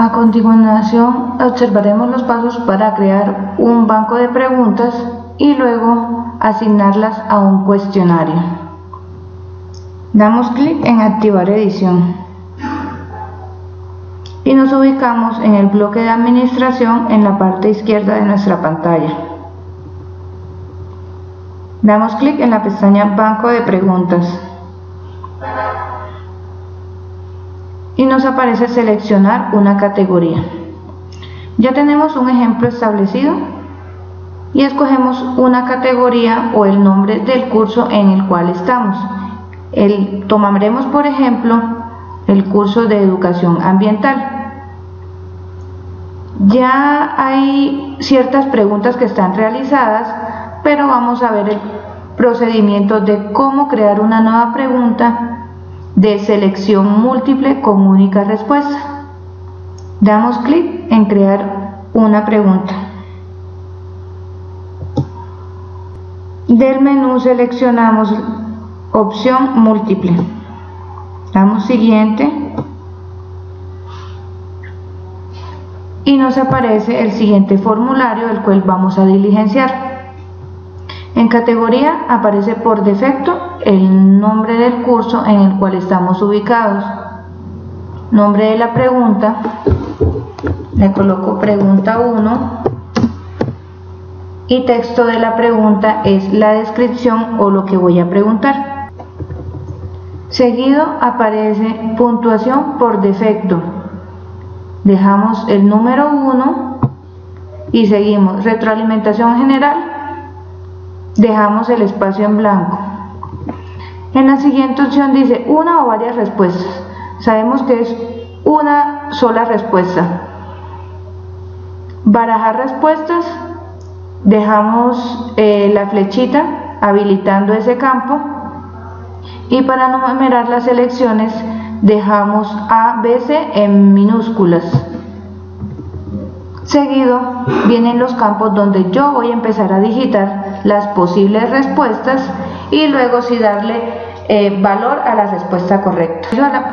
A continuación observaremos los pasos para crear un banco de preguntas y luego asignarlas a un cuestionario. Damos clic en activar edición y nos ubicamos en el bloque de administración en la parte izquierda de nuestra pantalla. Damos clic en la pestaña Banco de preguntas y nos aparece seleccionar una categoría. Ya tenemos un ejemplo establecido y escogemos una categoría o el nombre del curso en el cual estamos. El, tomaremos por ejemplo el curso de educación ambiental. Ya hay ciertas preguntas que están realizadas, pero vamos a ver el procedimiento de cómo crear una nueva pregunta de selección múltiple con única respuesta. Damos clic en crear una pregunta. Del menú seleccionamos opción múltiple. Damos siguiente y nos aparece el siguiente formulario el cual vamos a diligenciar. En categoría aparece por defecto el nombre del curso en el cual estamos ubicados. Nombre de la pregunta, le coloco pregunta 1 y texto de la pregunta es la descripción o lo que voy a preguntar. Seguido aparece puntuación por defecto. Dejamos el número 1 y seguimos retroalimentación general dejamos el espacio en blanco. En la siguiente opción dice una o varias respuestas. Sabemos que es una sola respuesta. Barajar respuestas, dejamos eh, la flechita habilitando ese campo y para numerar las selecciones dejamos A, B, C en minúsculas. Seguido vienen los campos donde yo voy a empezar a digitar las posibles respuestas y luego si darle eh, valor a la respuesta correcta.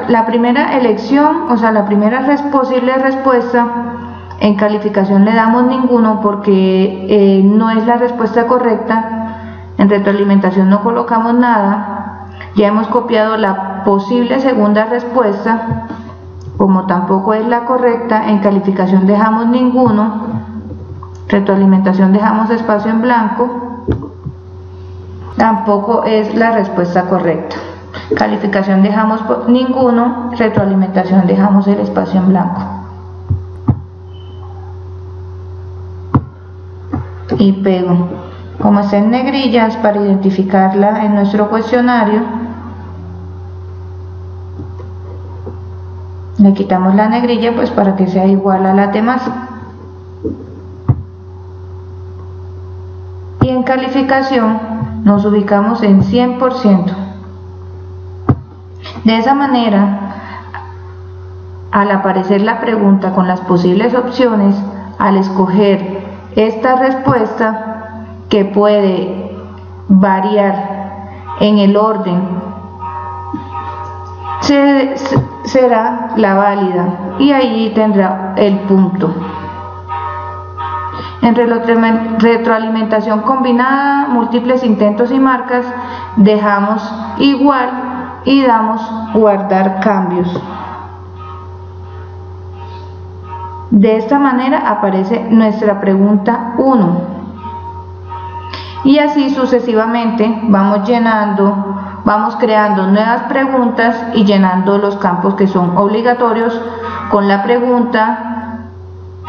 La, primera elección, o sea, la primera posible respuesta, en calificación le damos ninguno porque eh, no es la respuesta correcta. En retroalimentación no colocamos nada. Ya hemos copiado la posible segunda respuesta como tampoco es la correcta, en calificación dejamos ninguno, retroalimentación dejamos espacio en blanco, tampoco es la respuesta correcta. Calificación dejamos ninguno, retroalimentación dejamos el espacio en blanco. Y pego. Como está en negrillas para identificarla en nuestro cuestionario, le quitamos la negrilla pues para que sea igual a la demás y en calificación nos ubicamos en 100% de esa manera al aparecer la pregunta con las posibles opciones al escoger esta respuesta que puede variar en el orden será la válida y ahí tendrá el punto. En retroalimentación combinada, múltiples intentos y marcas, dejamos igual y damos guardar cambios. De esta manera aparece nuestra pregunta 1. Y así sucesivamente vamos llenando vamos creando nuevas preguntas y llenando los campos que son obligatorios con la pregunta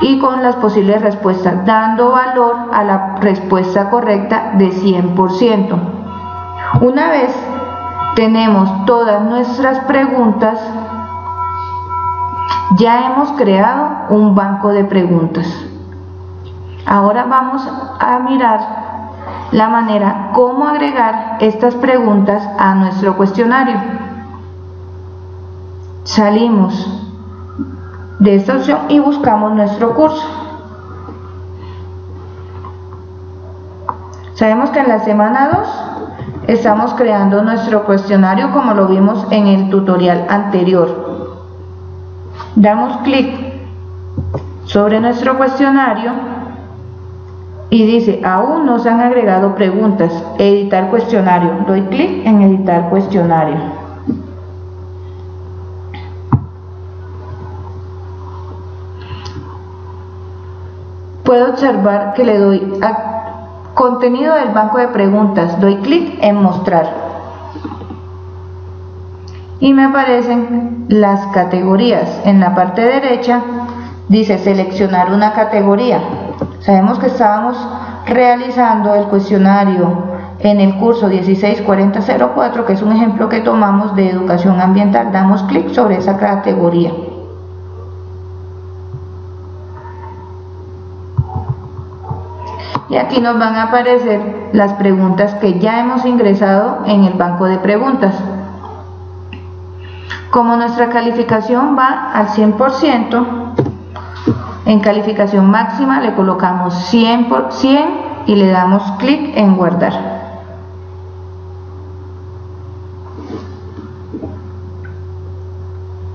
y con las posibles respuestas, dando valor a la respuesta correcta de 100%. Una vez tenemos todas nuestras preguntas, ya hemos creado un banco de preguntas. Ahora vamos a mirar la manera cómo agregar estas preguntas a nuestro cuestionario. Salimos de esta opción y buscamos nuestro curso. Sabemos que en la semana 2 estamos creando nuestro cuestionario como lo vimos en el tutorial anterior. Damos clic sobre nuestro cuestionario y dice, aún no se han agregado preguntas, editar cuestionario. Doy clic en editar cuestionario. Puedo observar que le doy contenido del banco de preguntas, doy clic en mostrar. Y me aparecen las categorías. En la parte derecha dice seleccionar una categoría. Sabemos que estábamos realizando el cuestionario en el curso 164004, que es un ejemplo que tomamos de educación ambiental. Damos clic sobre esa categoría. Y aquí nos van a aparecer las preguntas que ya hemos ingresado en el banco de preguntas. Como nuestra calificación va al 100%, en calificación máxima le colocamos 100 por 100 y le damos clic en guardar.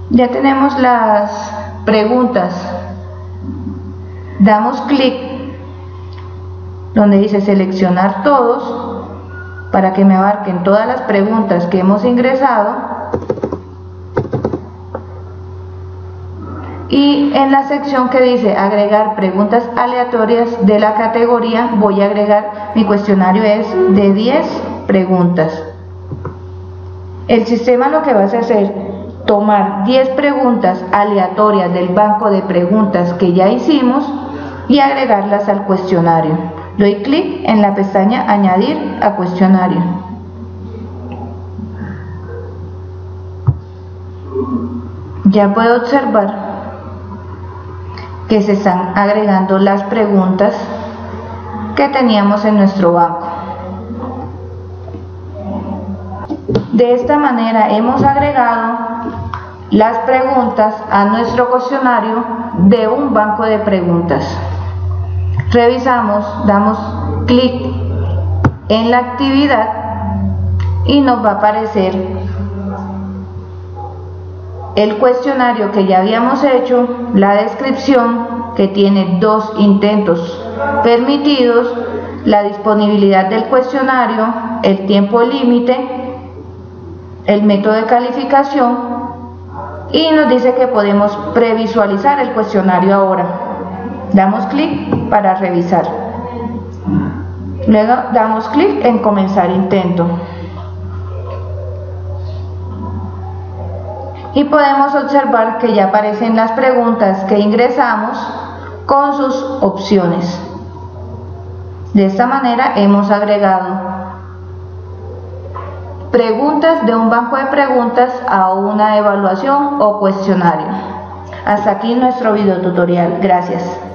Ya tenemos las preguntas. Damos clic donde dice seleccionar todos para que me abarquen todas las preguntas que hemos ingresado. Y en la sección que dice agregar preguntas aleatorias de la categoría voy a agregar mi cuestionario es de 10 preguntas. El sistema lo que va a hacer tomar 10 preguntas aleatorias del banco de preguntas que ya hicimos y agregarlas al cuestionario doy clic en la pestaña añadir a cuestionario ya puedo observar que se están agregando las preguntas que teníamos en nuestro banco. De esta manera hemos agregado las preguntas a nuestro cuestionario de un banco de preguntas. Revisamos, damos clic en la actividad y nos va a aparecer el cuestionario que ya habíamos hecho, la descripción que tiene dos intentos permitidos, la disponibilidad del cuestionario, el tiempo límite, el método de calificación y nos dice que podemos previsualizar el cuestionario ahora. Damos clic para revisar. Luego damos clic en comenzar intento. y podemos observar que ya aparecen las preguntas que ingresamos con sus opciones. De esta manera hemos agregado preguntas de un banco de preguntas a una evaluación o cuestionario. Hasta aquí nuestro video tutorial. Gracias.